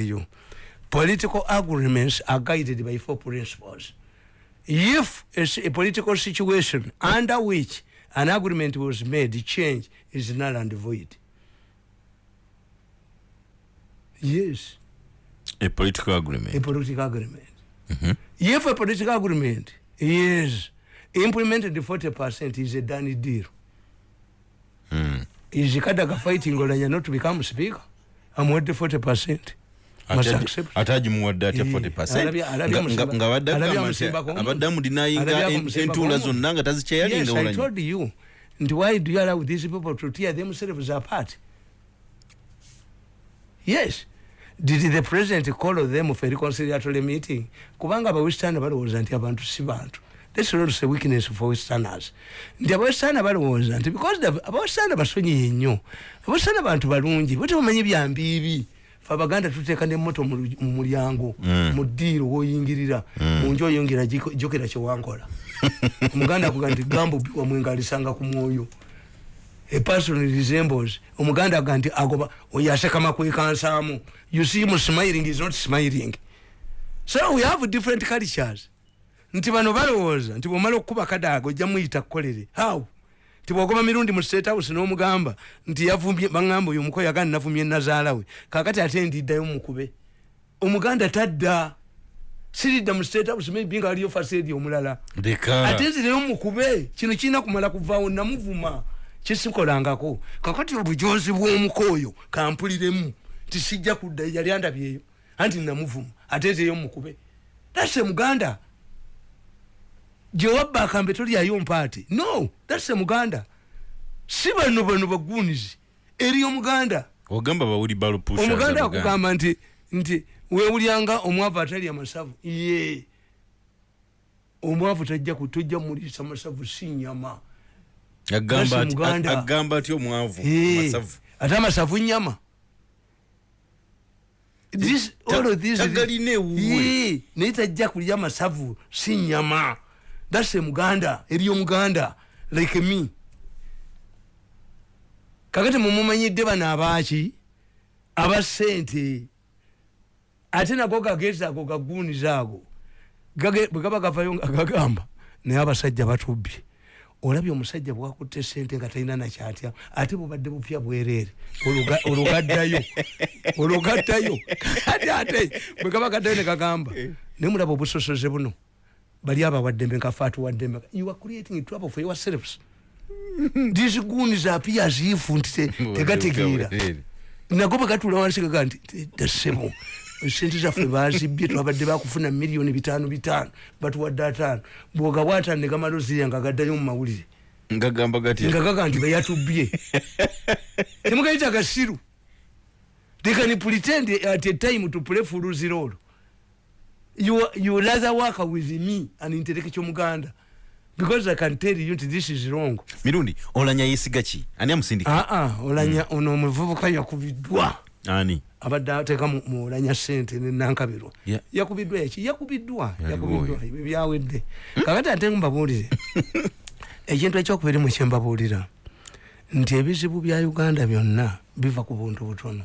you. Political agreements are guided by four principles. If a, a political situation under which an agreement was made change is null and void. Yes. A political agreement. A political agreement. Mm -hmm. If a political agreement is implemented 40% is a done deal. Mm. Is Kadaga fighting Olanya not to become speaker? I'm worth 40%. Ataji muwadde atya 40 nga abadde amudinayinga entula zonna nga tazikyeyalinga nti why do you allow these people to tear themselves apart? Yes. Did the president call them for reconciliatory meeting? Kubanga abawestern balowooza nti abantu si bantu. That's not a weakness for westerners. Nti abawestern balowooza nti because abawestern basonyiye nnyo. Abawestern bantu balungi bo tebamanyi byambiibi abaganda tuteeka nemoto mu mulyango mm. mu ddiiro woyingirira mm. munju oyingira jokera kyewankola omuganda akuga nti gambo wamwenga alisanga ku mwoyo. Epersonal resembles omuganda aga nti agoba oyo asekama kwekansaamu you see mu smiling is not smiling. So we have different cultures. Nti bano balowooza nti bwomala okukuba kadaaga ojja muyita kukolere how tibwogoba mirundi mu state house n'omugamba nti yavumbye baŋŋamba oyo omukoyo agandi navumbye nazaala we kakati ate ndiddayo mukube omuganda tadda. Siridda mu state house maybe nga aliyo fasedi omulala. Ate nzireyo mukube kino kirina kumala kuvaawo namuvuma kisikolangako. Kakati obujozi bw'omukoyo kampuliremu tisijja kudda yali andabyeyo anti namuvuma ate nzireyo mukube tase muganda gyewabba akambe tolyayo mpaati no thats muganda. Si bano bano bagunizi eri omuganda. Ogamba bawuli balupusha omuganda akugamba nti nti wewulyanga omwavu atalya masavu ye omwavu tajja tojja mulisa masavu si nyama agamba ati omwavu ate amasavu nyama tagalina ewuwe. Naye tajja kulya masavu si nyama that's a muganda eri omuganda like me. Kakati mumumanyidde bano abaaki abasente ate nago gagezi ago gaguniza ago bwe gaba gavayo nga gagamba naye abasajja batubbye olabye omusajja bwakutte sente nga talina nakyatya ate bubadde bupya bwereere. Olugaddayo olugaddayo. Ate ate bwe gaba gaddayo ne gagamba naye mulaba obusosoze buno bali abawaddembe nkafe atuwaddembe you are creating trouble for yourselves these goons appear as if nti tegategeera nago bagatula wansi gaga nti dasebo sente zaffe bazibbye twabadde bakufuna miliyoni bitaano bitaano batuwadde ataano bwogawa ataano negamala ozirya nga gaddayo mu mawulire. Ngagamba gatya nga gaga nti bayatubbye temugayita gasiru. They can pretend at a time to play fuluzirolo you you rather work with me an intellectual muganda because i can tell you this is wrong. Mirundi olanya yesiga ki? Ani amusindika ah ah olanya mm. ono muvubuka yakubiddwa. Ani? Abadde ateeka mu olanya sente nenankabirwa yeah. yakubiddwa yaki? Yakubiddwa. Yakubiddwa. byawedde. Kakati ate mbabuulire. Ekintu ekyokubiri mu kyembabuulira nti ebizibu bya uganda byonna biva ku buntu butono.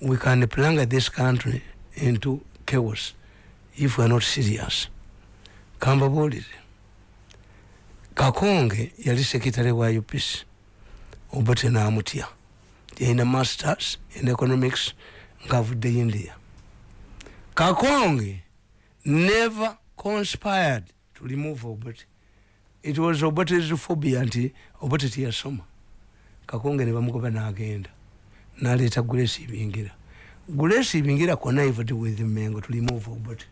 We can planga this country into chaos if we are not serious kambabuulire kakonge yali sekitale wa upc obote namutya yalina masters in economics ngaavudde india. Kakonge never conspired to remove obote it was obote's phobia nti obote tiyasoma kakonge nebamugoba nagenda naleeta gulesi ibingira. Gulesi ibingira connived with mengo to remove obote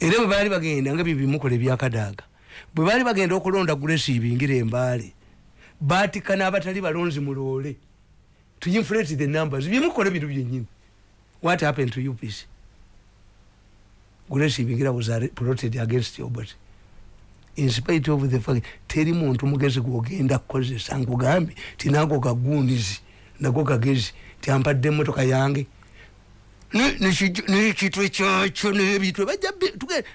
era bwe baali bagenda nga byebimukola ebyakadaaga bwe baali bagenda okulonda gulesi ibingira embaale batikana abatali balonzi muloole to inflate the numbers. Byemukola bintu byenyini what happened to upc gulesi ibingira was plotted against obot in spite of the fact teri muntu mugezi gwogenda kukozesa nkugambe tinago gagunizi nago gagezi tiampadde emotoka yange nekitwe kyakyo nebitwe bajja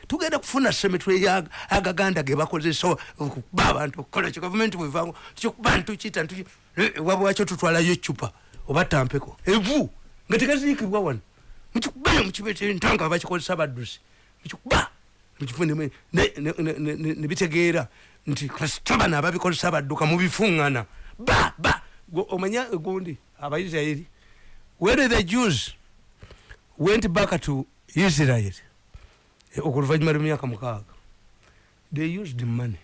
tugenda kufuna semetwe agaganda gebakozesa okuba abantu okukola kyo gavumenti bwevango kyokuba ntukita wabwakyo tutwalayo ecupa oba tampeko. Evu nga tekazikibwa wano. Mukikuba mukibeta entanga bakikozesa baddusi. Mukikuba nebitegeera nti kasita bano ababikozesa badduka mubifuŋŋana ba ba omanya gundi abaisirairi when the jews went back to israel. Okuluvanyuma lwemyaka mukaaga. They used money.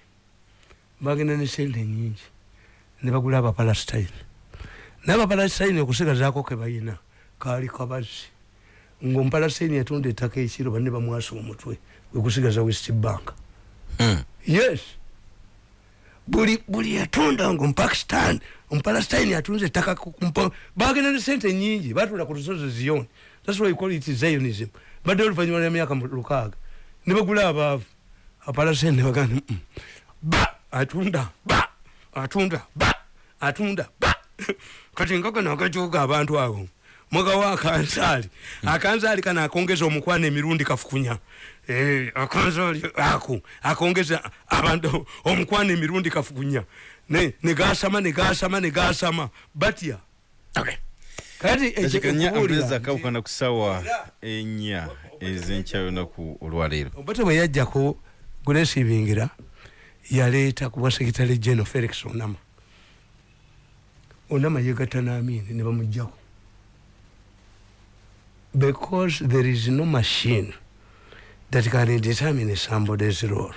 Bagenda ne sente nyingi. Nebagula abapalestine nabapalestine okusigazaako kebayina kaali kabazzi. Ngaomupalestine yatunda ettaka ekiro banne bamwasa omutwe wekusigaza west bank. Hmm. yes. Buli buli yatunda nga omupakistan omupalestine atunze ettaka bagenda ne sente nyingi batula ku lusozi ziyoni thats why you call it zionism. Badde oluvanyuma lwemyaka lukaaga ne bagula abaavu apalestine ne bagamba "Mm, ba! Atunda. Ba! Atunda. Ba! Atunda. Ba! Kati nkakano akakyuka abantu abo mugawa akanzaali akanzaali kano akongeza omukwana emirundi kafukunya. Eh, akanzaali ako. Akongeza abantu omukwana emirundi kafukunya. Ne- negasama negasama negasama. Batya Okay. Kati nti- kakukana ku ssaawa ennya ez'enkya lunaku olwaleero obote bwe yajjako gulesibingira yaleeta ku bwa sekitale geno felix onama onama yegatta n'amini ne bamugjako because there is no machine that can determine somebody's role.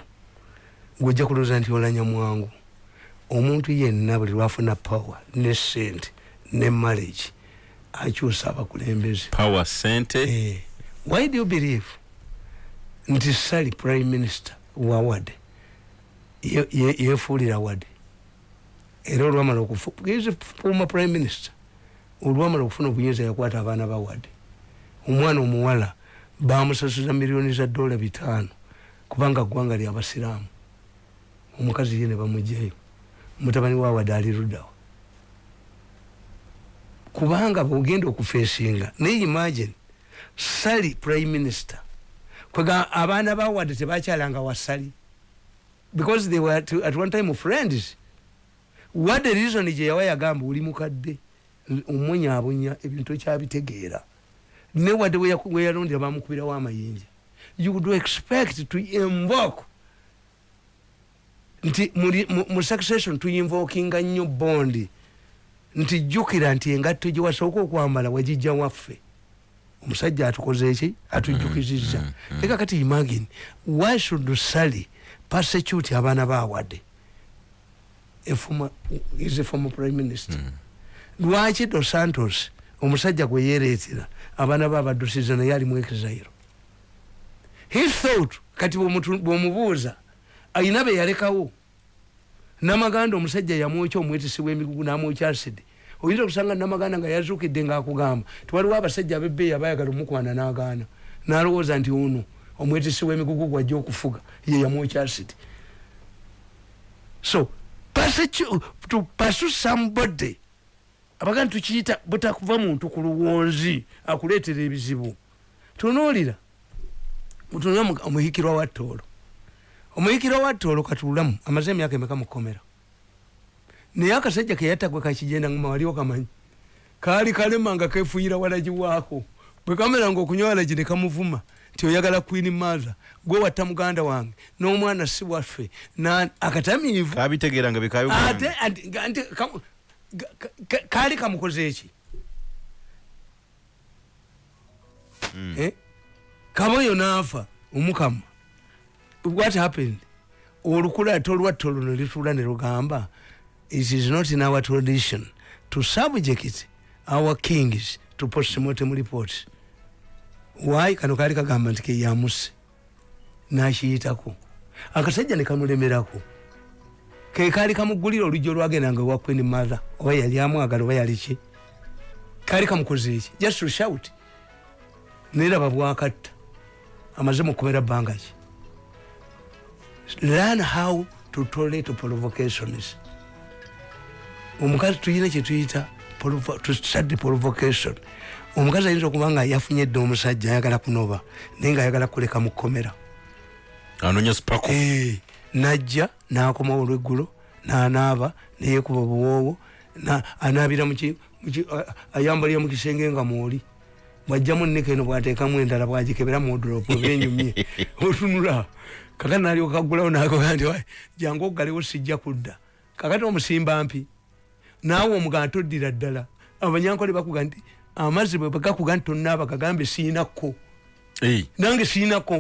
Gwojja kulooza nti olanya mwangu. Omuntu yenna buli lwafuna power ne sente ne marriage akyusa abakulembeze power sente. Eh, why do you believe nti sali prime minister wa wade ye- ye- yefuulira wade era olwamala okufu former prime minister olwamala okufuna obuyinza yakwata abaana ba wade omwana omuwala bamusasuza miliyoni za dola bitaano kubanga ggwanga lyabasiraamu omukazi ye ne bamugjayo mutabani wa wade ali luddawa kubanga bwogenda okufeesinga naye imagine sali prime minister kwega abaana bawadde tebakyalanga wasali. Because they were to, at one time friends. Wadde reason gye yawa yagamba oli mukadde omwonyaabonya ebintu ekyabitegeera. Ne wadde we yaku- we yalondera bamukubirawo amayinja you would expect to invoke nti mu succession tuyinvokinga nnyo bondi nti jjukira nti engatto gye wasooka okwambala wagijja waffe. Omusajja atukoze eki atujjukizizza. Leka kati imagine why should sally persecute abaana former- is a former prime minister. Lwaki dos santos omusajja gwe yereetera abaana be abaddusiza naye ali mu exile? He thought kati bw'omubuuza ayina be yalekawo namaganda omusajja yamwokya omwetisi w'emigugu n'amwokya asidi oyinza okusanga namaganda nga yazuukidde ngaakugamba tiwaliwo abasajja abebbeeyi abayagala omukwana n'agaana. N'alowooza nti ono omwetisi w'emigugu gwajja okufuga ye yamwokya asidi so to pursue somebody abaganda tukiyita butakuva muntu ku luwonzi akuleetera ebizibu. Tunuulira mutunula omuhikirwa wa ttoolo omuyikirwa wa ttoolo katuulamu amaze emyaka emeka mukomera naye akasajja keyatagwe kakigenda nguma waliwo kamanyi? Kaali kalema nga kefuuyira walagi waako. Bwe kamera nga okunywa walagi ne kamuvuma nti oyagala queen maza gwe watta muganda wange n'omwana si waffe na- akatamiivu. Kabitegeera nga ate bikabigamba ati- nga- nti kamu- ga- ka- ka- kaali kamukoze eki Eh? kamoyo naafa omukama what happened? Olukula ate olwatta luno litula ne lugamba it is not in our tradition to subject our kings to postmortem reports. Why? Kano kaali kagamba nti keyamuse nakiyitako. Akasajja ne kamulemerako. Ke kaali kamugulira olujja olwagendanga ewa queen mother oba yali amwagala oba yali ki? Kaali kamukoze eki just to shout. Neraba bwakatta. Amaze mukomera bbanga ki learn how to tolerate provocations. Omukazi tuyina kyetuyita provo- to study provocation. Omukazi ayinza okuba nga yafunye dde omusajja ayagala kunoba naye nga ayagala kuleka mukomera anonya spako Eh, najja nakomawo olweggulo nanaaba neyekuba buwoowo na- anaabira muki- muki- a- ayambalira mu kisenge nga mwoli. Bwajjamu nika eno bwateekamu endala bwagikebera mudropu obenyumye otunula kakati nalyoka kagulawo nakoga nti jangu ogalewo sijja kudda. Kakati omusimba mpi. Naawe omugana toddira ddala. Abanyankole bakuga nti amazzi bwe gakuga nti tonaaba kagambe siinakko nange siinakko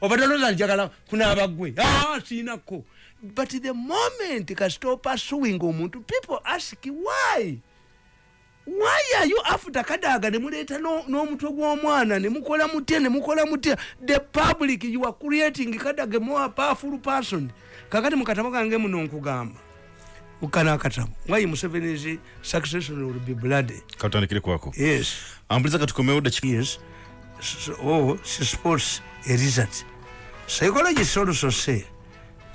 obataloza njagala kunaaba gwe ah, siinakko but the moment kasita opasuing omuntu people ask why why are you after kadaga nemuleeta n'omutwe gw'omwana nemukola mutya nemukola mutya. The public you are creating kadaga more powerful person. Kakati mukatabo kange muno nkugamba. Ukana akatabo. Why museveni is succession will be bloody katandikire kwako. Yes. Ambuliza katukomeo da yes. Oh she sports a result psychologists also say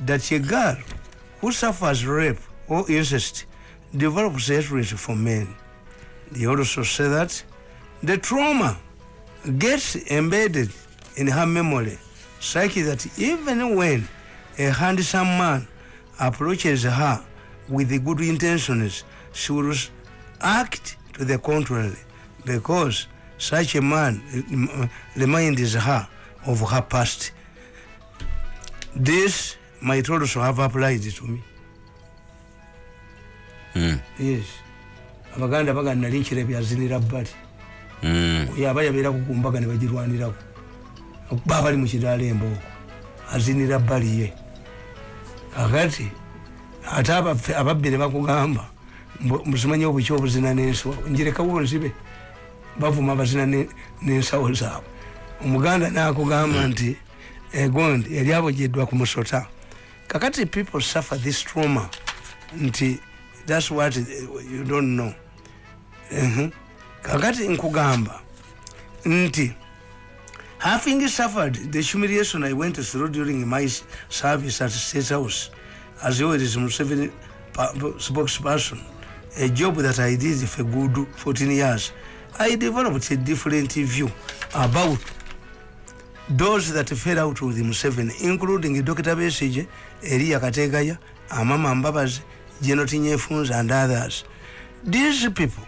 that a girl who suffers rape or incest develops hatred for men They also say that the trauma gets embedded in her memory, such that even when a handsome man approaches her with the good intentions, she will act to the contrary because such a man reminds her of her past. This might also have applied to me. Mm. Yes. Abaganda baga nali nkira byazinira bbali. Mm. yaba yabeera kukumbaga ne bagirwanirako. Okuba abali mu kiraala embooko azinira bbali ye. Kakati ate ababbi ne bakugamba musimanye obuki obuzina n'ensawo? Njirekawo nzibe bavuma abazina ne- n'ensawo zaabwe. Omuganda nakugamba nti egondi yali abojeddwa ku musota. Kakati people suffer this trauma. Nti thats what you don't know Mhm. kakati nkugamba nti having suffered the humiliation i went through during my service at state house as always museveni pa- spokesperson a job that i did for good 14 years i developed a different view about those that fell out with museveni including dr besige eliya kategaya amama mbabazi jenoti nyefunza and others. These people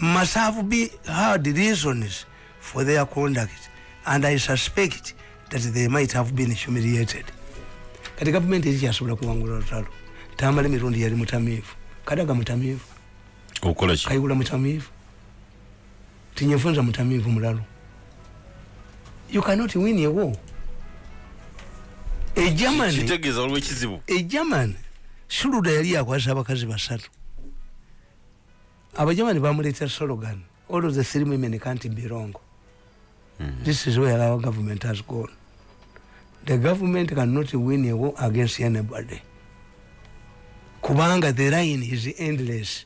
must have be had reasons for their conduct and i suspect that they might have been humiliated. Kati gavumenti erikyasobola kuwangula lutalo tamala emirundi yali mutamiivu. Kadaga mutamiivu. Okukola ki? Kayigula mutamiivu. Tinyefunza mutamiivu mulalo. You cannot win a war. E germany suluda yali yakwasa abakazi basatu abajamani bamuleeta slogan all of the three women can't be wrong. This is where our government has gone. The government cannot win a war against anybody. Kubanga the line is endless.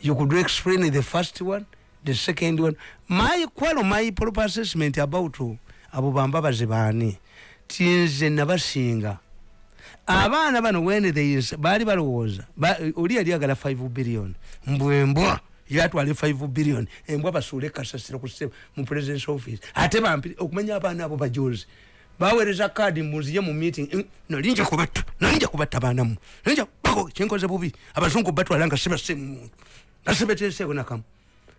You could explain the first one the second one. My kwalo my proper assessment about abo bambabazi baani tinze nabasinga abaana bano when they is- baali balowooza ba- oli yali agala 5 billion. Mbwembwa yatwale 5 billion. Embwa basuule kasasiro kuse mu presidence office. Ate bampi okumanya abaana abo bajozi baweereza kaadi munziye mu meeting "Mm, nalinja kubatta nalinja kubatta baanamu nalinja bako kyenkoze bubi. Abazungu batwala nga sibasemu muntu nga sibeteeseeko nakamu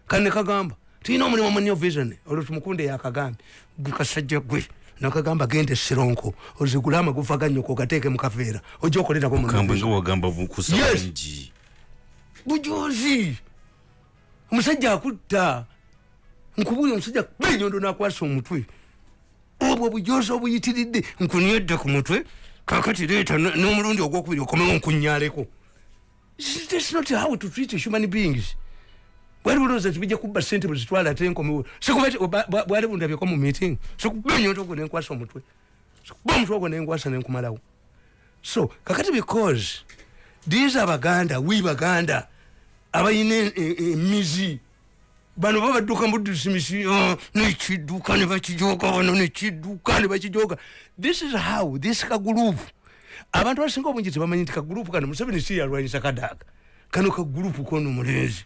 kane kagamba tulina omulimu munyo vision. Olwo tumukunde yakagambye gwe kasajja gwe nakagamba gende sironko ozigule amagufa ganyoko gateeke mukaveera ojja okolerako mu kambwe nga vision. wagamba bukusa Yes. bungi bujuzi! Omusajja akutta. Nkubuli omusajja benyondo nakwasa omutwe. Obwo bujozi obuyitiridde nkunyedde ku mutwe kakati leeta n- n'omulundi ogwokubiri okomewo nkunyaleko thats not how to treat human beings bwali bulowooza tibijja kubba sente bwezitwala ate nkomewo bwali bundabyeko mu meeting sikubenyondo ogwo nenkwasa omutwe sikuba omutwe ogwo nenkwasa nenkumalawo so kakati because these abaganda wi baganda abalina e- e- emizi bano babadduka mudisimisi nekidduka nebakijoga wano nekidduka nebakijoga this is how this kagurupu abantu abasinga obungi tebamanyi nti kagurupu kano museveni si yalwanyisa kadaga kano kagurupu kono mulenzi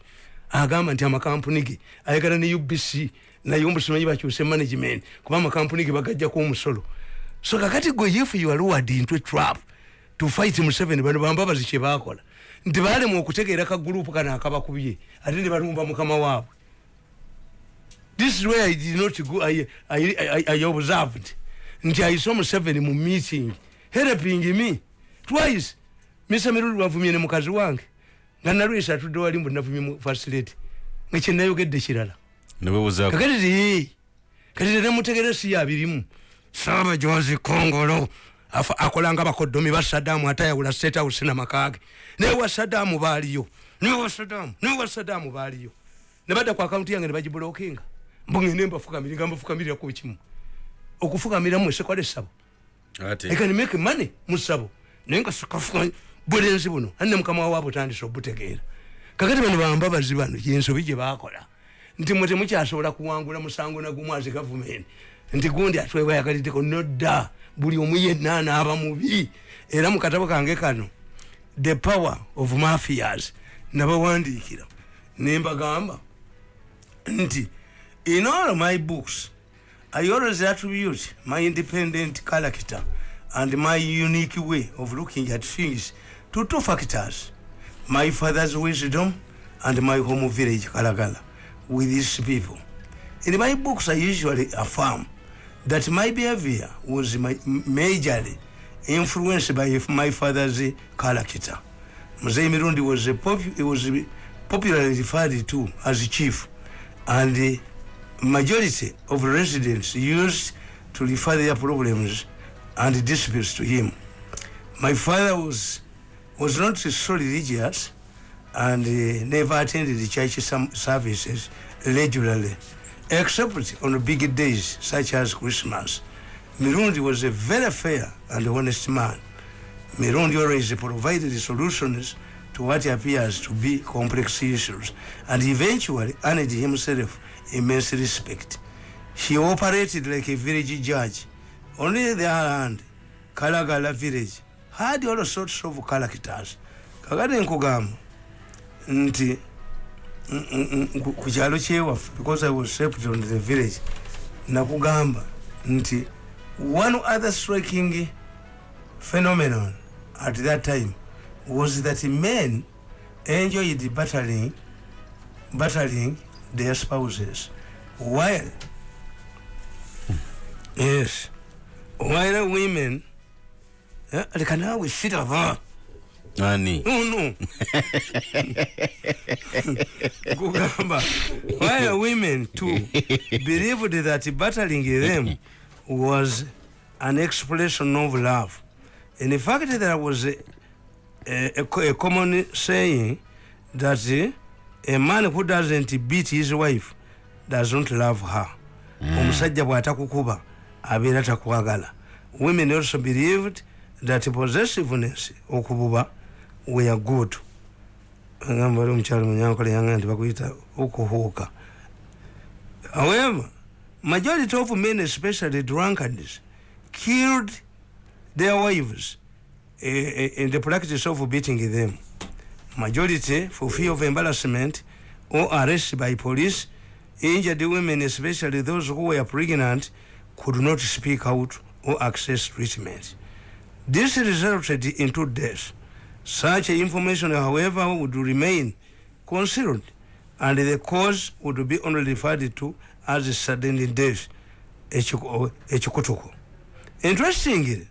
agamba nti amakampuni ge ayagala ne ubc naye omusimanyi bakyuse management kuba amakampuni ge bagajjako omusolo. So kakati gwe if you are lured into a trap to fight museveni bano bambabazi kyebakola nti balema okutegeera kagurupu kano akabakubye ate ne balumba mukama waabwe. This is where i did not go i, I, I, I observed. Nti i saw museveni mu meeting helping me twice. Misa mirundi wavumye ne mukazi wange nga nalwesa atudde wali mbu navumye mu facility nga kyenayogedde kirala. Kakati ti kati tenemutegere si yabirimu sabajozi kongolo akolanga bakodomi ba sadamu atayawula state house namakage naye wa sadamu baaliyo niwa sadamu niwa sadamu baaliyo. Nebadda ku akaunti yange nebagibulokinga mbugende mbafukamiri nga mbafukamirira ku kimu. Okufukamira mu sekwale sabo i can make money mu sabo naye nga sikafuka bulenzi buno anne mukama waabwe tandisa obutegeera. Kakati bano bambabazi bano yensobi gye bakola nti mwe temukyasobola kuwangula musango nagumu azi gavumenti nti gundi atwebayagaliddeko nodda buli omu yenna anaaba mubi. Era mu katabo kange kano the power of mafias nabawandiikira nembagamba nti in all my books i always attribute my independent character and my unique way of looking at things to two factors. My father's wisdom and my home village kalagala with these people. In my books i usually affirm that my behavior was my, majorly influenced by my father's character. Mzee mirundi was, a was popularly referred to as chief and the majority of residents used to refer their problems and disputes to him. My father was was not so religious and uh, never attended the church services regularly except on big days such as Christmas. Mirundi was a very fair and honest man. Mirundi always provided solutions to what appears to be complex issues and eventually earned himself immense respect. He operated like a village judge. Only the other hand, Kalagala village had all sorts of characters. Kakati nkugamba nti ku kyalo kyewaffe because i was shaped on the village. Nakugamba nti one other striking phenomenon at that time was that men enjoyed battling battling their spouses. While yes while women leka naawe siraba ani no kugamba while women too? Believed that battling them was an expression of love. In fact there was a, a, a common saying that a man who doesn't beat his wife doesn't love her. Omusajja bw'atakukuba abeera takwagala. Women also believed that possessiveness okububa were good. Agamba oli omukyalo munyankola yanga nti bakuyita however majority of men especially drunkards killed their wives uh, in the practice of beating them. Majority for fear of embarrassment or arrest by police injured women especially those who were pregnant could not speak out or access treatment this resulted in two deaths such information however would remain concealed and the cause would be only referred to as a sudden death ekikutuko interestingly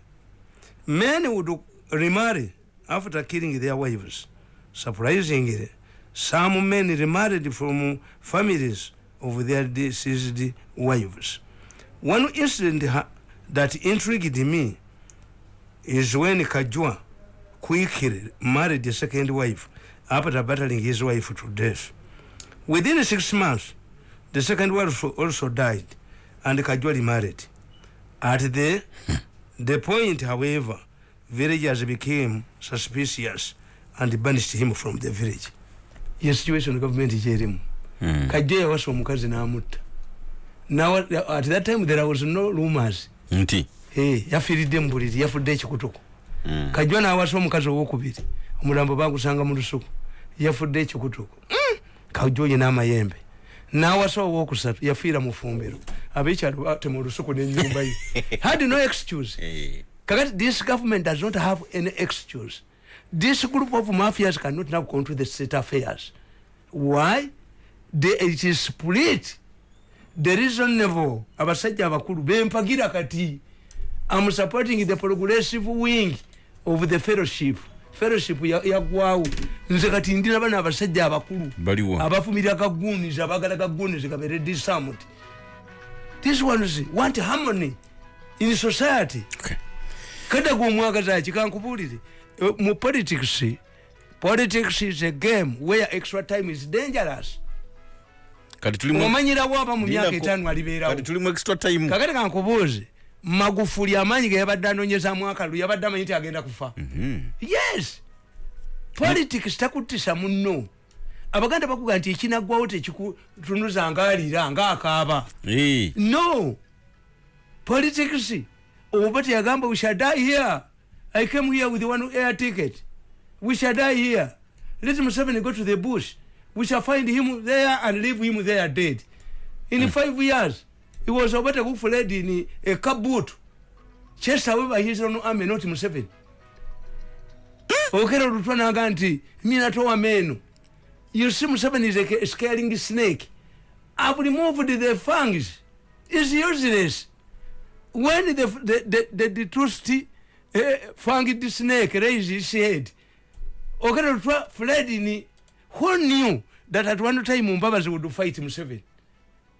men would remarry after killing their wives. Surprisingly some men remarried from families of their deceased wives. One incident that intrigued me is when kajua quickly married a second wife after battling his wife to death. Within six months, the second wife also died and Kajwali married. At the, the point, however, villagers became suspicious and banished him from the village. Yes, situation government here. Mm. Kajwali was from Mukazi Namutta. Now, at that time, there was no rumors. Nti. Hey, yafiridde mbuliri yafudde ekikutuko mm. kajwa nawasa omukazi owokubiri. Omulambo bagusanga mu lusuku. Yafudde ekikutuko mm. kajwa n'amayembe. Nawasa owokusatu yafiira mu fumbiro. Abekyalo batema olusuku nenyumba ye. Had no excuse. Hey. kakati this government does not have any excuse. This group of mafias cannot now control the state affairs. Why? They, it is split. The reasonable abasajja abakulu bempagira kati am supporting the progressive wing of the fellowship. Fellowship yagwawo ya nze kati ndina bana abasajja abakulu. Baliwo abafumira kaguniz abagala kaguniz kabere disamut this ones want harmony in society? Okay. kada gwomwagazaki kankubulire eh, mu politics politics is a game where extra time is dangerous. Kati tulimu omanyirawo aba mu myaka Linda ko- etaano alibeerawo. kati tulimu extra time. Kakati kankubuuze magufuli amaanyi ge yabadde anonyezamu akalu yabadde amanyi nti agenda kufa. Mhm. yes. Politics takutisa muno abaganda bakuga nti ekinaggwawo tekikutunuza ngaalira ngaakaaba no. Politics oba teyagamba we shall die here. I came here with one air ticket. We shall die here. Let museveni go to the bush. We shall find him there and leave him there dead. In five years he was obata kufuled in a kabut chased away by his own army not museveni okera olutwa naga nti minatowa meno you see museveni is a scaling snake. I've removed the fangs. Is useless. When the the the, the, the trusty uh, fanged snake raised his head okera olutwa fled in who knew that at one time mbabazi would fight museveni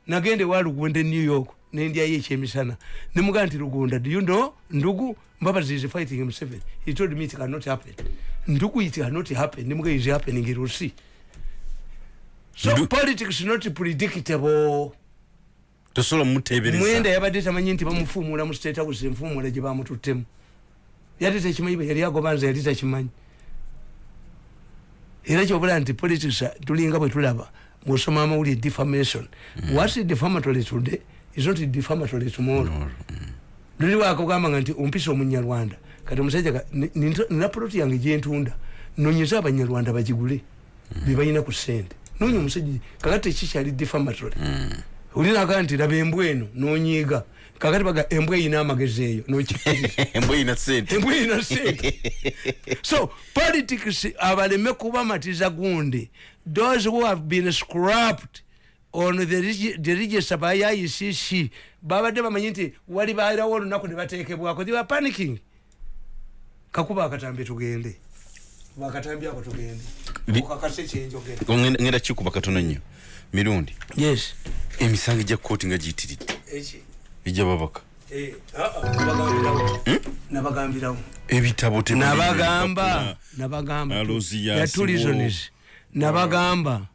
nagende wa lugunda new york nendyayo ekyemisana nemugaa nti lugunda do you know? Ndugu mbabazi is fighting museveni he told me it cannot happen. Ndugu it cannot happen. Nemuga is happening see so Ndu- politics not predictable. Tosobola mutebereza mwenda yabadde tamanyi nti bamufuumula mu state house enfuumula gye bamututtemu. Yali tekimanyi bwe yali agobanza yali takimanyi. Era kyobula nti politics tulinga bwe tulaba musoma amawulire defamation whats defamatory today is not defamatory tomorrow. Luliwako gamba nti ompisa omunyarwanda kati omusajja nina poloti yange gyentunda nonyeza abanyarwanda bagigule bebalina ku sente nonya omusajja kakati tekikyali defamatory. Olinaga nti laba embwa eno nonyiiga kakati baga embwa eyina amagezi eyo nokikkiriza embwa eyina sente. Embwa eyina sente. So politics abaleme kubamatiza gundi those who have been scrapped on the regi- the register by icc babadde bamanyi nti wali bairawo olunaku ne batekebwako they were panicking. Kakuba akatambi tugende. Bakatambi ako tugende. Okakase kyenjogera Ngenda- kikuba katono nnyo. Mirundi yes. emisango gya kooti nga giyitiridde. Eki? Egyababaka Eh, ah, ah, nabagambirawo. Nabagambirawo. Ebitabo nabagamba. Nabagamba. Alozi ya yasibo. tourisms nabagamba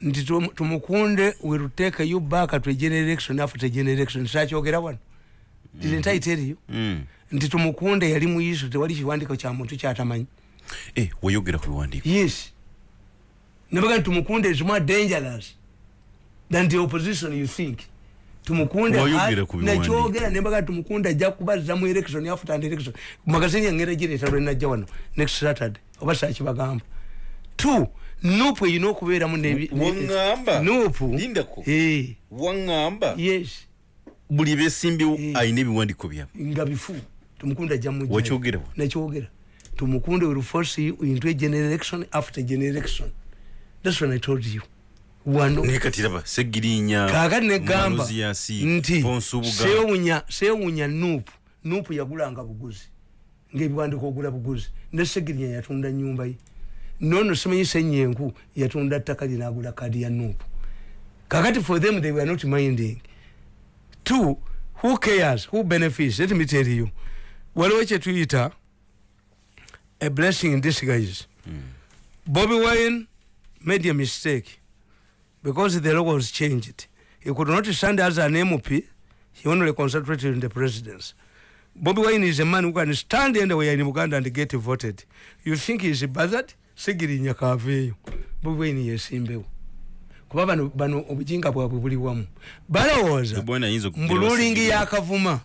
nti tum- tumukunde will take you back to a generation after generation. Sakyogera wano? Tell you. Mm. nti tumukunde yali muyiso tewali kiwandiko kya muntu kyatamanyi. Eh, wayogera ku biwandiiko. Yes. Nabaga nti tumukunde is more dangerous than the opposition you think. Tumukunde Wayogera ku biwandiiko. nakyogera nembaga tumukunde ajja kubaza mu election after and election. Magazini yangera gireeta lwenajja wano next saturday. Oba sakibagamba two nupu eyina okubeeramu nebi- ne- Waŋŋamba? nupu. Lindako? Eh, waŋŋamba? Yes. Buli beesimbyewo Eh. alina ebiwandiiko byabwe nga bifu. Tumukunde ajja mujja Wakyogera wa? nakyogera. Tumukunde will force you into a generation after generation. That's when i told you. Wano naye kati raba segirinya kakati negamba Malozi yasi, nti Ponsubuga. sewunya sewunya nupu. Nupu yagulanga buguzi. Ngaebiwandiko ogula buguzi. Nesegirinya yatunda nyumba ye nono simanyi senyenku yatunda ttaka linagula kadi ya nupu kakati for them they were not minding two who cares who benefits let me tell you waliwo kyetuyita a blessing in disguise bobi wine made a mistake because the law was changed. He could not stand as an MP. He only concentrated in the presidency. Bobby Wine is a man who can stand anywhere in Uganda and get voted. You think he's buzzard? Sigirinya kaveyo. Bobby Wine yesimbewo. Kuba bano bano obujinga bwabwe buli wamu. Balowooza mbululingi yakavuma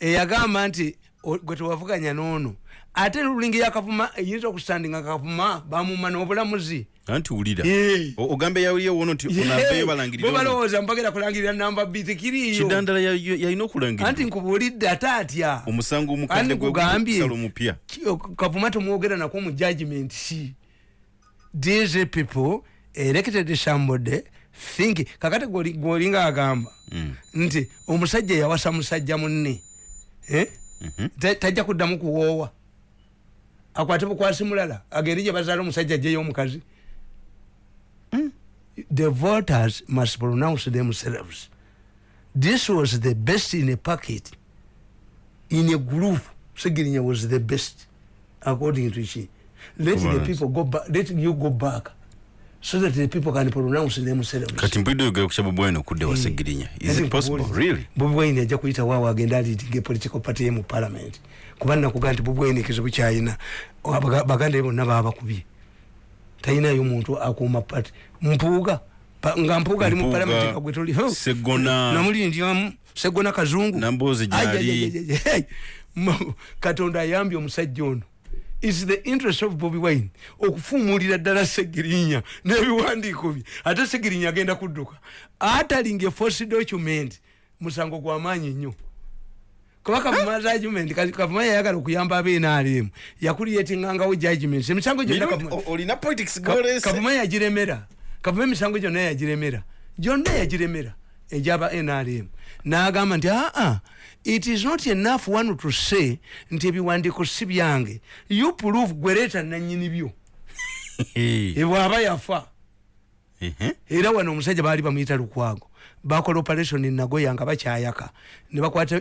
eyagamba nti gwe tewavuganya noono ate lulingi yakavuma eyinza okusandinga kavuma bamuma n'obulamuzi anti wulira. O- ogambe yawulira wono nti onambeyo balangirira balowooza mpagera kulangirira namba b tekiriiyo kidandala ya- ya- yalina okulangirira anti nkubuulidde ate atya omusango omukadde Anti gwe nkugambye. gusala omupya kavuma temwogera nakwo mu judgment si these people elected somebody think kakati gwolinga agamba mm. nti omusajja yawasa musajja munne eh? mm -hmm. tajja kuddamu kuwoowa akwate bukwasi mulala agende gye bazaala omusajja ajjeyo omukazi mm. the voters must pronounce themselves this was the best in a packet in a group segirinya was the best according to she. Let the people go back let you go back so that the people can pronounce themselves kati mbido yogera ku Bobi Wine okudde wa Segirinya. Is it possible? really? Bobi Wine ajja kuyita waawo agenda leading political party mu parliament. Kuba nakuga nti Bobi Wine kizibu kyayina baganda bonna babakubye talinayo omuntu akuuma party. Mpuuga nga mpuuga ali mu parliament kagwe toli segona. Namulindyamu segona kazungu. Nambozi gyali katonda ayambye omusajja ono is the interest of Bobby Wine okufumulira ddala segirinya n'ebiwandiiko bye? Ate segirinya agenda kudduka. Atalinga force document musango gwa maanyi nnyo. Kuba kavuma judgment kavuma yayagala okuyamba abenaalemu yakuliyetingangawo judgment emisango gyonnakavuma yagiremera. Kavuma emisango gyonna yagiremera. Gyonna yagiremera egyaba nrm n'agamba nti aa ah, ah, it is not enough one to say nti ebiwandiiko si byange. You prove gwereeta nanyini byo. Ebwaba yafa. Era wano omusajja baali bamuyita lukwago bakola operation nagoya nga bakyayaka. Nebakwata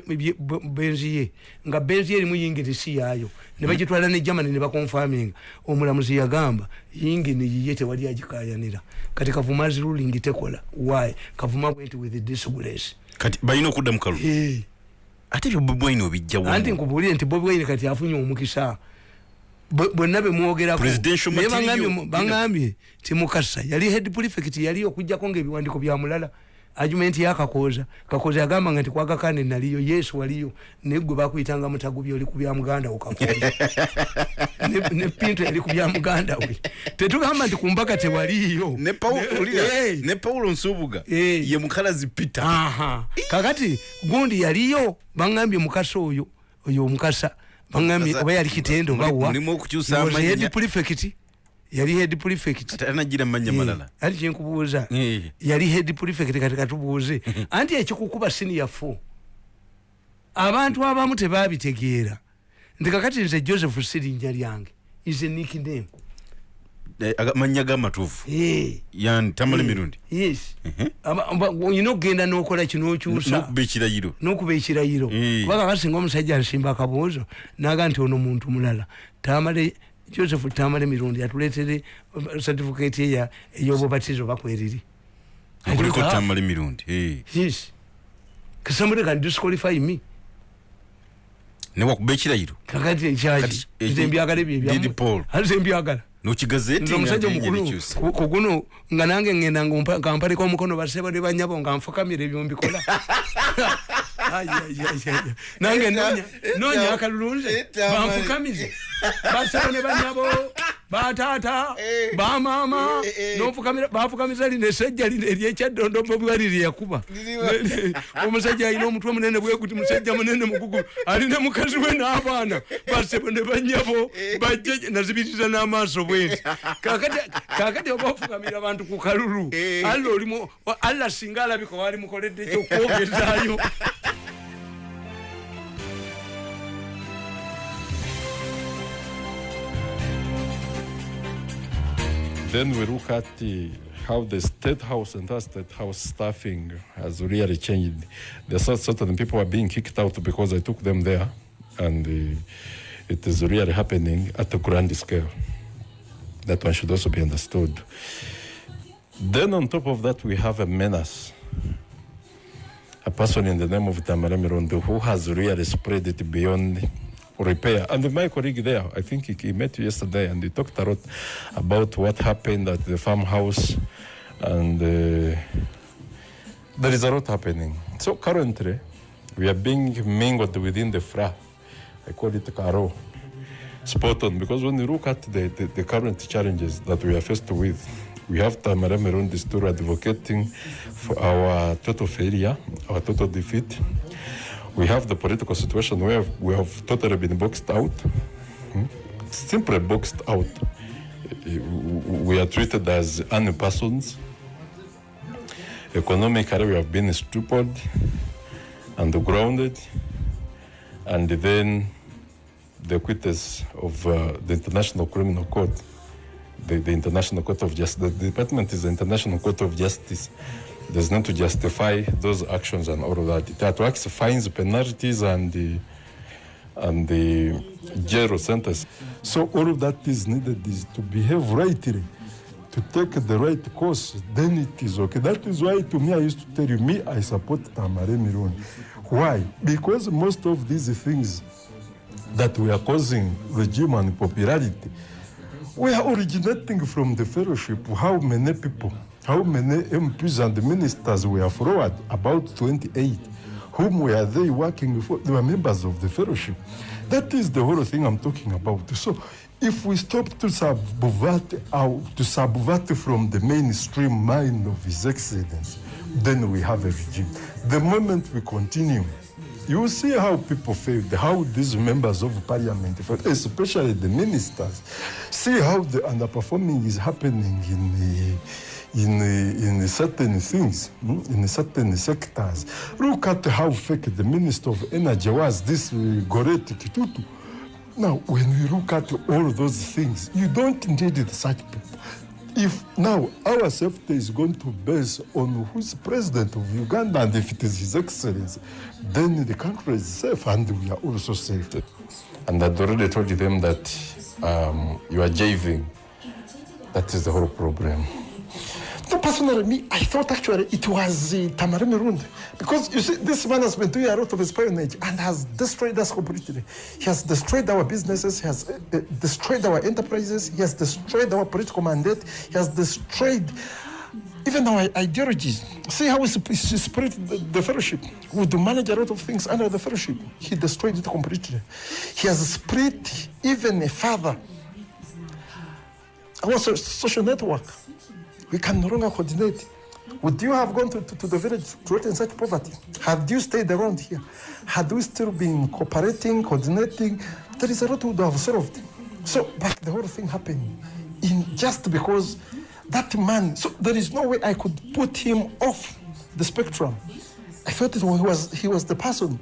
benzi ye. Nga benzi ye erimu yingini si yaayo. Nebagitwala ne germany nebakonfaminga omulamuzi yagamba yingini yiye tewali agikayanira kati kavumazi ruling tekola. Why? Kavuma went with this grace kati balina okudda mukalu ate ebyo bobi wine obijjawo anti nkubuulire nti bobi wine kati afunye omukisa. Bwonna bemwogerako baŋambye ti mukasa yali head prefect yali okugjako ngaebiwandiko byamulala argument yakakoza kakoza. Yagamba nga ntikwagakane naliyo yesu waliyo. Naye gwe bakuyitanga mutagubi oli kubya muganda we kakoza. Ne pinto yali kubya muganda we. Tetugamba nti kumbaka tewaliyo ne paulo nsubuga ye mukalazi peter. Kakati gundi yaliyo baŋambye mukasa oyo oyo omukasa. Baŋambye oba yali kitendo ngawa prefect yali head prefect. Anagira manya eh, malala ali chenkubuza eh. yali head prefect katika tubuze anti ekikukuba senior 4 abantu abamu tebabitegeera. Ndikakati nze joseph sirinja lyange is a nickname. Eh, manya ga matufu eh. Yan tamale mirundi. Yes. You know genda nokola kino kyusa nokubekira yiro nokubekira yiro kubanga kasinga omusajja nsimba akabuuzo naga nti ono muntu mulala. Tamale joseph tamale mirundi atuletere uh, certificate ya eyobubatizo bakweriri kuliko tamale mirundi yes. Somebody can disqualify me. Newa kubekirayiro kakati ekyaki nze mbyagala ebyo nze mbyagala. Nokigazeti omusajja omukulu. kuguno nga nange ngenda nga mpalika omukono basebo ne banyabo nga nfukamira ebyo mbikola nange nonya akalulunze banfukamize basebo ne banyabo. Batata. Eh. eh, eh, bafukamiza lino esajja lino eryekyaddondo bobiwali lyeyakuba omusajja alina omutwe munene bwekuti musajja munene mugugulu alina mukazi we n'abaana. Basebo ne banyabo. Bajje nazibiriza n'amaaso bwenti kakati oba ofukamira abantu ku kalulu alla olimu alla singa alabika wali mukoledde kyokwogezaayo then we look at the, how the state house and the state house staffing has really changed. There's certain people are being kicked out because I took them there, and uh, it is really happening at a grand scale. That one should also be understood. Then on top of that, we have a menace. A person in the name of Tamara Mirondo who has really spread it beyond repair. And my colleague there, I think he, he met you yesterday and he talked a lot about what happened at the farmhouse. And uh, there is a lot happening. So currently, we are being mingled within the FRA. I call it Caro. Spot on, because when you look at the, the, the current challenges that we are faced with, we have Tamara Meron story advocating for our total failure, our total defeat we have the political situation where we have totally been boxed out, hmm? simply boxed out. We are treated as any persons. Economically, we have been stupid and grounded. And then the quitters of uh, the International Criminal Court, the, the International Court of Justice, the department is the International Court of Justice. There's not to justify those actions and all of that. It act fines, penalties, and the, and the jail sentence. So all of that is needed is to behave rightly, to take the right course, then it is okay. That is why to me, I used to tell you, me, I support Tamare Mirun. Why? Because most of these things that we are causing regime and popularity, we are originating from the fellowship. How many people, how many MPs and ministers were forward, about 28, whom were they working for? They were members of the fellowship. That is the whole thing I'm talking about. So if we stop to subvert, to subvert from the mainstream mind of His Excellency, then we have a regime. The moment we continue, you see how people failed, how these members of parliament failed, especially the ministers. See how the underperforming is happening in the, in, in certain things, hmm, in certain sectors. Look at how fake the Minister of Energy was, this uh, Goretti Kitutu. Now, when we look at all those things, you don't need such people. If now our safety is going to base on who's president of Uganda and if it is His Excellency, then the country is safe and we are also safe. And I'd already told them that um, you are jiving. That is the whole problem. So personally, me, I thought actually it was uh, Tamari Mirund. Because you see, this man has been doing a lot of espionage and has destroyed us completely. He has destroyed our businesses, he has uh, uh, destroyed our enterprises, he has destroyed our political mandate, he has destroyed even our ideologies. See how he spread the, fellowship. We do manage a lot of things under the fellowship. He destroyed it completely. He has spread even further our so- social network. We can no longer coordinate. Would you have gone to, to, to the village to threaten such poverty? Had you stayed around here? Had we still been cooperating, coordinating? There is a lot we would have solved. So, but the whole thing happened in just because that man, so there is no way I could put him off the spectrum. I felt it he was, he was the person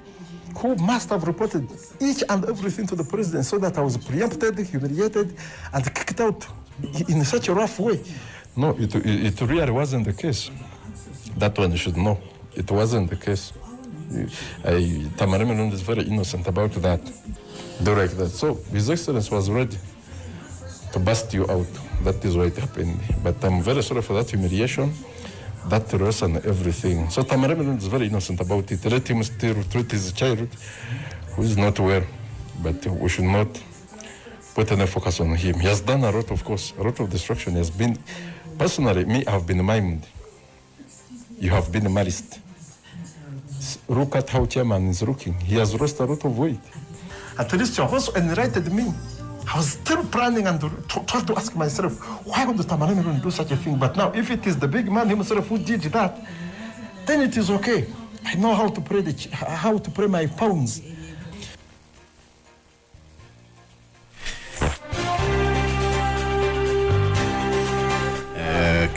who must have reported each and everything to the president so that I was preempted, humiliated, and kicked out in such a rough way. No, it, it, it really wasn't the case. That one you should know. It wasn't the case. I, is very innocent about that. Direct that. So His Excellency was ready to bust you out. That is why it happened. But I'm very sorry for that humiliation, that loss and everything. So Tamarimi is very innocent about it. Let him still treat his child who is not well. But we should not put any focus on him. He has done a lot, of course, a lot of destruction. He has been, personally, me, I have been maimed. You have been malice. Look at how chairman is looking. He has lost a lot of weight. At least you also enlightened me. I was still planning and tr- trying to ask myself, why would Tamarani do such a thing? But now, if it is the big man himself who did that, then it is okay. I know how to pray the, how to pray my pounds.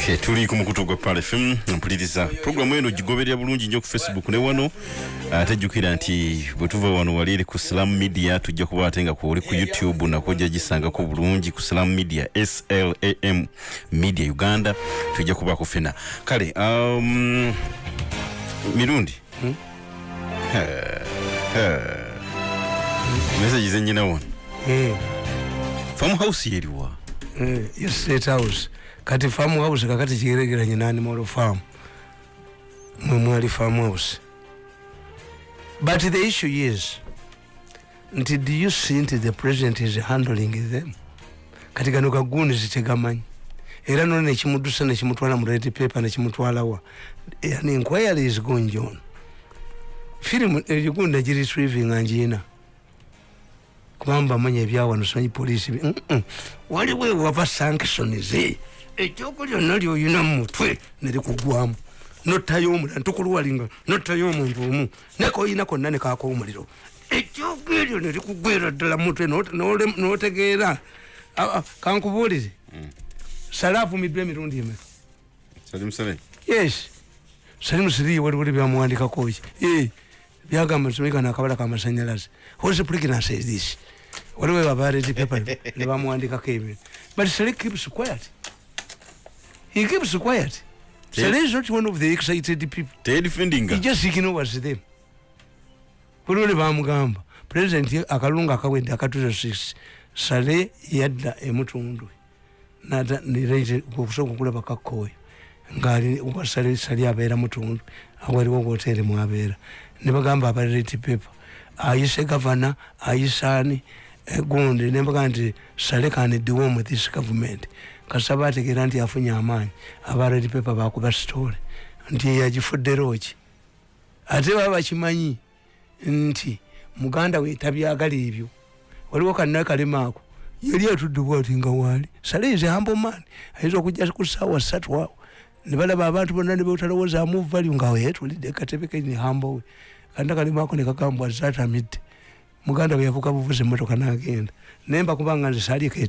Okay, tuli ku mukutu gwa Pal FM mpuliriza programu eno gigoberera bulungi nnyo ku facebook ne wano. Ate jjukira nti bwe tuva wano wali eri ku slam media tujja kuba ate nga kuli ku youtube nako ojja gisangako bulungi ku slam media slam media uganda tujja kuba kufena kale um, mirundi? Hmm? message zenyina wano. Eh, farm house yeriwa eh, yo state house kati farm house kakati kigeregeranye na animal farm. Mwe mwali farm house. But the issue is nti do you see nti the president is handling them? Kati gano gaguni zitegamanyi. Era nona nekimudusa nekimutwala mu red paper nekimutwalawa an inquiry is going on. Firimu egigundi negiretrieving njiina kubanga manya ebyawano simanyi poliisi waliwo ewava sanctions ekyoko lyonna lyoyina mu mutwe nerikugwamu nottayo omulala ntukuluwalinga nottayo omuntu omu nekoyina konna nekaka omuliro. Ekyoko eryo nerikugwera ddala mu mutwe notegeera kankubuulire. Sale avumiddwa emirundi emeka yes. Salimu siriye waliwo byamuwandikakoki byagamba tumika nakabala kamasanyalaze whats pregnancy is this? Waliwo abaredi paper nebamuwandikako ebintu. But sali keeps quiet he keeps quiet sali is not one of the excited people he teyedifendinga just ignores them kuliwo ne bamugamba president akalunga akawedde akatuza 6 sale yadda emutundu nata nirete okusoka okulaba kakkoyo ngaali wasale sali abeera mutundu awaliwo wotere mwabeera nebagamba abareti paper ayise gavana ayisaani gundi nebaga nti sale kanediwo mu this government kasaba ategeera nti afunye amaanyi. Abareti paper bakuba sitole nti yagifudderoki ate baba bakimanyi nti muganda we tabyagala ebyo. Waliwo kanna kalema ako yali atudde ati nga waali. Saleze hambo maani ayinza okujja ku saawa ssatu awo. Ne balaba abantu bonna ne betalowoozamu valyu nga yetulidde katebe keni hambo we kanna kalema ako ne kagambwa zatamidde. Muganda bwe yavuka buvuzi emmotoka n'agenda. Naye mbakubanga nze saalieko